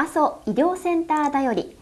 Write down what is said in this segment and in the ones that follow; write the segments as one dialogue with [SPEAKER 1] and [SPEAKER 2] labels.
[SPEAKER 1] 阿蘇医療センターだより。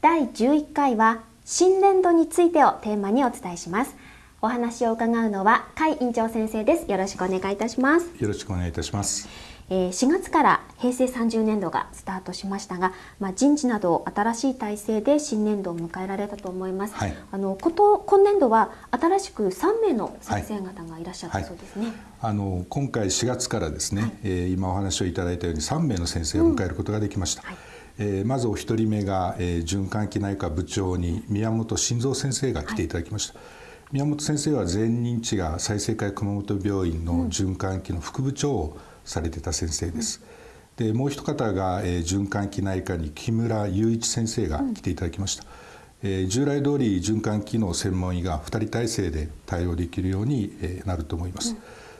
[SPEAKER 1] 第11回は新年度についてをテーマにお伝えします。お話を伺うのは甲斐院長先生です。よろしくお願いいたします。
[SPEAKER 2] よろしくお願いいたします、
[SPEAKER 1] 4月から平成30年度がスタートしましたが、まあ、人事など新しい体制で新年度を迎えられたと思います、はい、あのこと今年度は新しく3名の先生方がいらっしゃったそうですね、はい。はい、
[SPEAKER 2] あの今回4月からですね、はい、えー、今お話をいただいたように3名の先生を迎えることができました、うん。はい。えー、まずお一人目が、えー、循環器内科部長に宮本晋三先生が来てい。ただきました、宮本先生は前認知が済生会熊本病院の循環器の副部長を、うんされてた先生です。でもう一方が、えー、循環器内科に木村雄一先生が来ていただきました。うん、えー、従来通り循環器の専門医が2人体制で対応できるように、えー、なると思います。うん、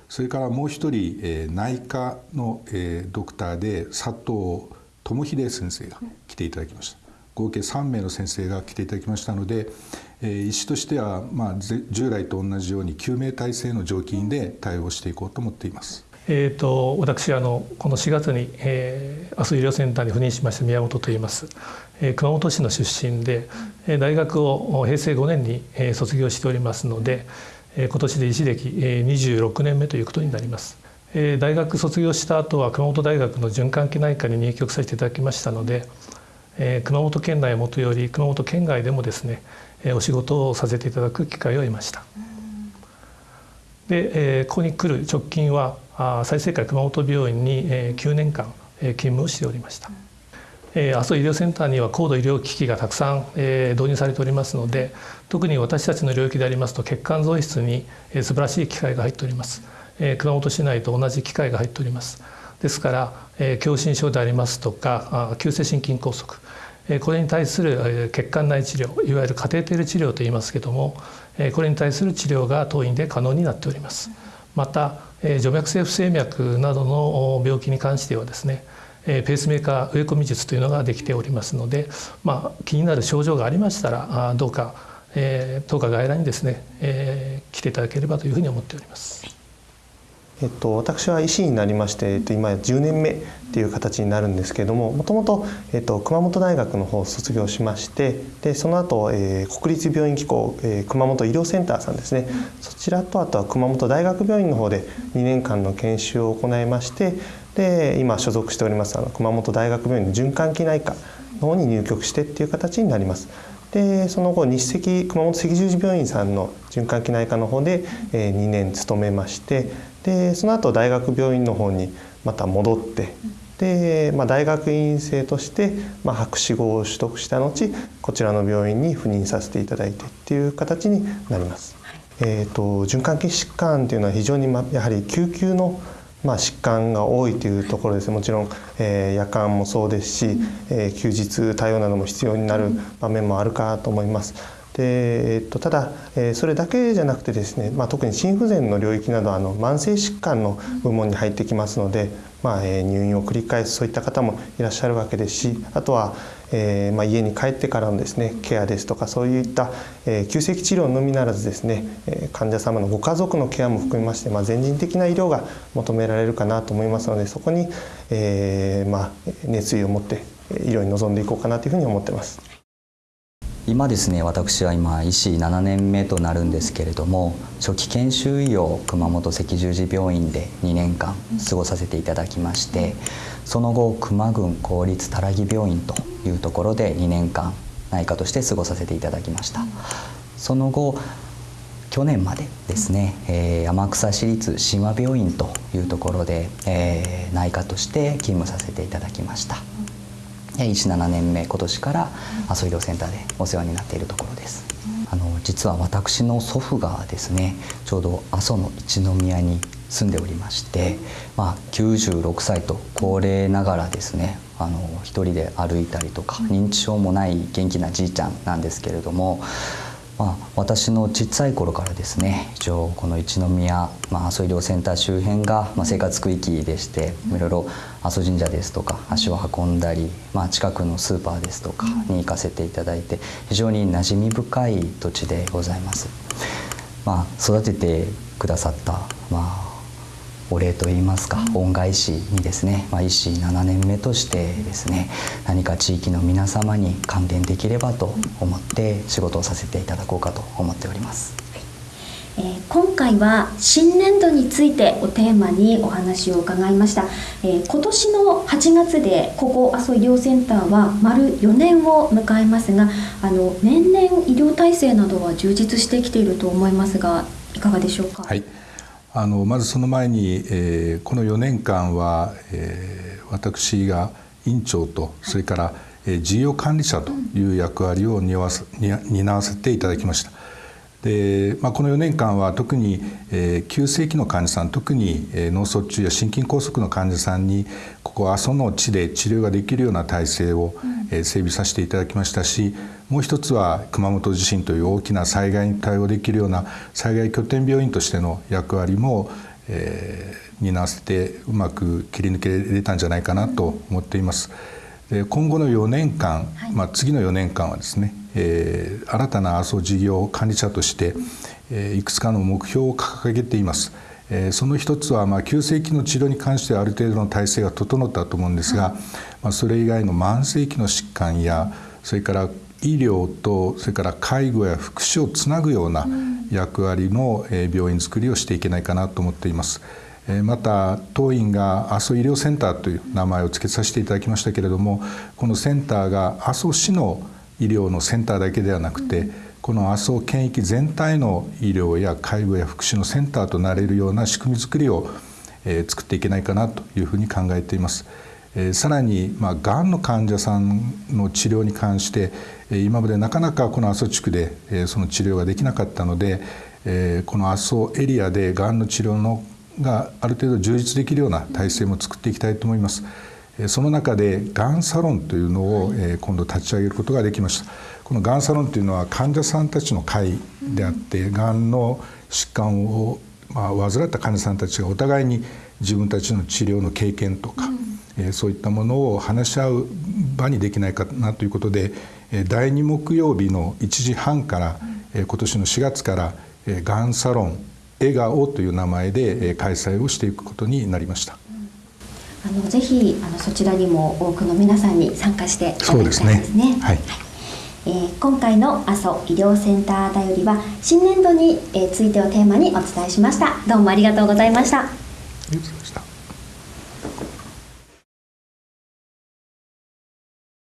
[SPEAKER 2] それからもう一人、えー、内科の、えー、ドクターで佐藤智秀先生が来ていただきました。合計3名の先生が来ていただきましたので、えー、医師としては、まあ、従来と同じように救命体制の常勤で対応していこうと思っています。
[SPEAKER 3] えーと、私あのこの4月に、えー、阿蘇医療センターに赴任しました宮本と言います、えー、熊本市の出身で、えー、大学を平成5年に、えー、卒業しておりますので、えー、今年で医師歴、えー、26年目ということになります、えー、大学卒業した後は熊本大学の循環器内科に入局させていただきましたので、えー、熊本県内もとより熊本県外でもですね、えー、お仕事をさせていただく機会を得ました、で、えー、ここに来る直近は済生会熊本病院に9年間勤務をしておりました。阿蘇医療センターには高度医療機器がたくさん導入されておりますので特に私たちの領域でありますと血管造室に素晴らしい機械が入っております。熊本市内と同じ機械が入っております。ですから狭心症でありますとか急性心筋梗塞。これに対する血管内治療いわゆるカテーテル治療といいますけどもこれに対する治療が当院で可能になっておりますまた静脈性不整脈などの病気に関してはですねペースメーカー植え込み術というのができておりますので、まあ、気になる症状がありましたらどうか、えー、当科外来にですね、えー、来ていただければというふうに思っております。
[SPEAKER 4] えっと、私は医師になりまして、えっと、今10年目っていう形になるんですけれどももともと、えっと、熊本大学の方を卒業しましてでその後、えー、国立病院機構、えー、熊本医療センターさんですね、そちらとあとは熊本大学病院の方で2年間の研修を行いましてで今所属しておりますあの熊本大学病院の循環器内科の方に入局してっていう形になります。でその後日赤熊本赤十字病院さんの循環器内科の方で、えー、2年勤めましてでその後大学病院の方にまた戻ってで、まあ、大学院生として、まあ、博士号を取得した後こちらの病院に赴任させていただいてっていう形になります。えーと、循環器疾患というのは非常に、ま、やはり救急のまあ、疾患が多いというところです。もちろん、えー、夜間もそうですし、えー、休日対応なども必要になる場面もあるかと思います。でえっと、ただ、えー、それだけじゃなくてですね、まあ、特に心不全の領域などあの慢性疾患の部門に入ってきますので、まあえ、入院を繰り返すそういった方もいらっしゃるわけですしあとは、えーまあ、家に帰ってからのですねケアですとかそういった、えー、急性期治療のみならずですね、え、患者様のご家族のケアも含めまして、まあ、全人的な医療が求められるかなと思いますのでそこに、えーまあ、熱意を持って医療に臨んでいこうかなというふうに思ってます。
[SPEAKER 5] 今ですね私は今医師7年目となるんですけれども初期研修医を熊本赤十字病院で2年間過ごさせていただきましてその後熊郡公立たらぎ病院というところで2年間内科として過ごさせていただきましたその後去年までですね、えー、山草市立神話病院というところで、えー、内科として勤務させていただきました。17年目今年から阿蘇医療センターでお世話になっているところです。あの実は私の祖父がですねちょうど阿蘇の一宮に住んでおりまして、まあ、96歳と高齢ながらですねあの一人で歩いたりとか認知症もない元気なじいちゃんなんですけれどもまあ、私の小さい頃からですね一応この一宮、まあ、阿蘇医療センター周辺が、まあ、生活区域でしていろいろ阿蘇神社ですとか足を運んだり、まあ、近くのスーパーですとかに行かせていただいて非常に馴染み深い土地でございます。まあ、育ててくださった、まあ、お礼といいますか、恩返しにですね、まあ、医師7年目としてですね何か地域の皆様に還元できればと思って仕事をさせていただこうかと思っております。
[SPEAKER 1] えー、今回は新年度についてをテーマにお話を伺いました、えー、今年の8月でここ阿蘇医療センターは丸4年を迎えますがあの年々医療体制などは充実してきていると思いますがいかがでしょうか？
[SPEAKER 2] はいあのまずその前に、えー、この4年間は、えー、私が院長とそれから、えー、事業管理者という役割を担わせ担わせていただきました。でまあ、この4年間は特に、えー、急性期の患者さん特に、えー、脳卒中や心筋梗塞の患者さんにここ阿蘇の地で治療ができるような体制を、えー、整備させていただきましたしもう一つは熊本地震という大きな災害に対応できるような災害拠点病院としての役割も、えー、担わせてうまく切り抜けれたんじゃないかなと思っています。で今後の4年間、まあ、次の4年間はですねえー、新たな阿蘇事業管理者として、えー、いくつかの目標を掲げています。えー、その一つは、まあ、急性期の治療に関してはある程度の体制が整ったと思うんですが、まあ、それ以外の慢性期の疾患やそれから医療とそれから介護や福祉をつなぐような役割の病院づくりをしていけないかなと思っています。また当院が阿蘇医療センターという名前を付けさせていただきましたけれどもこのセンターが阿蘇市の医療のセンターだけではなくて、この麻生県域全体の医療や介護や福祉のセンターとなれるような仕組み作りを、えー、作っていけないかなというふうに考えています。えー、さらに、まあ、がんの患者さんの治療に関して今までなかなかこの阿蘇地区で、えー、その治療ができなかったので、えー、この阿蘇エリアでがんの治療のがある程度充実できるような体制も作っていきたいと思います。その中でがんサロンというのを今度立ち上げることができました。このがんサロンというのは患者さんたちの会であってがんの疾患をまあ患った患者さんたちがお互いに自分たちの治療の経験とか、うん、そういったものを話し合う場にできないかなということで第2木曜日の1時半から今年の4月からがんサロン笑顔という名前で開催をしていくことになりました。
[SPEAKER 1] あのぜひあのそちらにも多くの皆さんに参加していただきたいですね。すねはい、えー、今回の阿蘇医療センターだよりは新年度についてをテーマにお伝えしました。どうもありがとうございました。